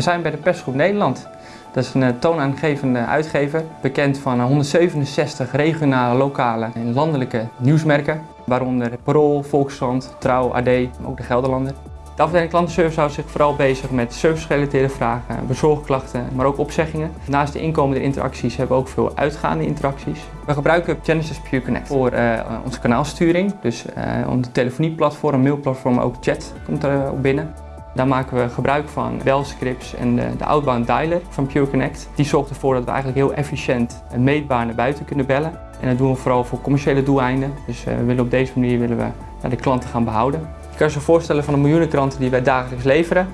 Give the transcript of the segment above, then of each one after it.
We zijn bij de Persgroep Nederland. Dat is een eh, toonaangevende uitgever, bekend van 167 regionale, lokale en landelijke nieuwsmerken, waaronder Parool, Volkskrant, Trouw, AD ook de Gelderlander. De afdeling klantenservice houdt zich vooral bezig met servicegerelateerde vragen, bezorgklachten, maar ook opzeggingen. Naast de inkomende interacties hebben we ook veel uitgaande interacties. We gebruiken Genesis Pure Connect voor uh, onze kanaalsturing, dus onze telefonieplatform, mailplatform, ook chat komt er op binnen. Daar maken we gebruik van belscripts en de, de outbound dialer van Pure Connect. Die zorgt ervoor dat we eigenlijk heel efficiënt en meetbaar naar buiten kunnen bellen. En dat doen we vooral voor commerciële doeleinden. Dus we willen op deze manier willen we de klanten gaan behouden. Je kan je zo voorstellen van de miljoenen klanten die wij dagelijks leveren,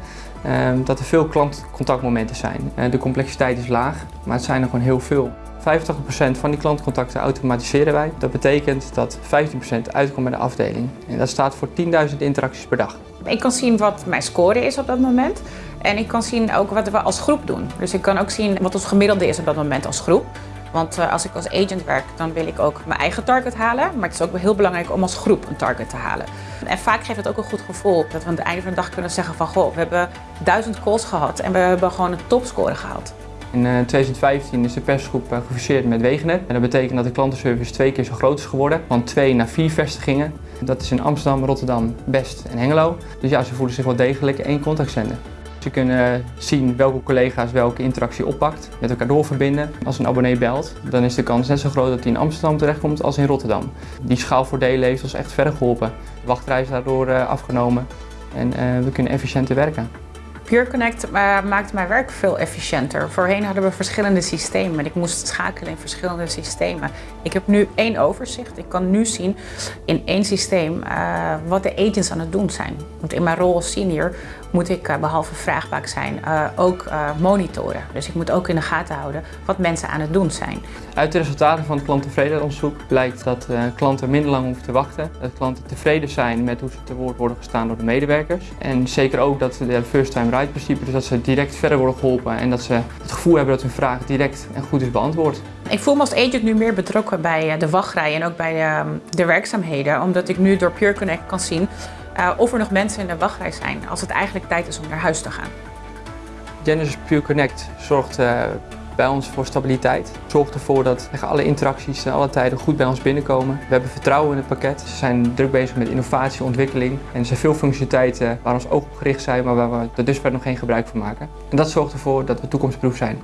dat er veel klantcontactmomenten zijn. De complexiteit is laag, maar het zijn er gewoon heel veel. 85% van die klantcontacten automatiseren wij. Dat betekent dat 15% uitkomt bij de afdeling. En dat staat voor 10.000 interacties per dag. Ik kan zien wat mijn score is op dat moment. En ik kan zien ook wat we als groep doen. Dus ik kan ook zien wat ons gemiddelde is op dat moment als groep. Want als ik als agent werk, dan wil ik ook mijn eigen target halen. Maar het is ook heel belangrijk om als groep een target te halen. En vaak geeft het ook een goed gevoel dat we aan het einde van de dag kunnen zeggen van... Goh, we hebben duizend calls gehad en we hebben gewoon een topscore gehaald. In 2015 is de persgroep gefuseerd met Wegenet. En dat betekent dat de klantenservice twee keer zo groot is geworden. Van twee naar vier vestigingen. Dat is in Amsterdam, Rotterdam, Best en Hengelo. Dus ja, ze voelen zich wel degelijk één contactzender. Ze kunnen zien welke collega's welke interactie oppakt, met elkaar doorverbinden. Als een abonnee belt, dan is de kans net zo groot dat hij in Amsterdam terechtkomt als in Rotterdam. Die schaalvoordelen heeft ons echt verder geholpen. De wachtrij daardoor afgenomen en we kunnen efficiënter werken. Pure Connect maakt mijn werk veel efficiënter. Voorheen hadden we verschillende systemen en ik moest schakelen in verschillende systemen. Ik heb nu één overzicht. Ik kan nu zien in één systeem uh, wat de agents aan het doen zijn. Want in mijn rol als senior moet ik uh, behalve vraagbaak zijn uh, ook monitoren. Dus ik moet ook in de gaten houden wat mensen aan het doen zijn. Uit de resultaten van het klanttevredenheidsonderzoek blijkt dat klanten minder lang hoeven te wachten. Dat klanten tevreden zijn met hoe ze te woord worden gestaan door de medewerkers. En zeker ook dat de first time right principe, dus dat ze direct verder worden geholpen en dat ze het gevoel hebben dat hun vraag direct en goed is beantwoord. Ik voel me als agent nu meer betrokken bij de wachtrij en ook bij de werkzaamheden, omdat ik nu door Pure Connect kan zien uh, of er nog mensen in de wachtrij zijn als het eigenlijk tijd is om naar huis te gaan. Genesis Pure Connect zorgt uh, bij ons voor stabiliteit. Zorgt ervoor dat alle interacties en alle tijden goed bij ons binnenkomen. We hebben vertrouwen in het pakket. Ze zijn druk bezig met innovatie, ontwikkeling. En er zijn veel functionaliteiten waar ons oog op gericht zijn, maar waar we er dusver nog geen gebruik van maken. En dat zorgt ervoor dat we toekomstproof zijn.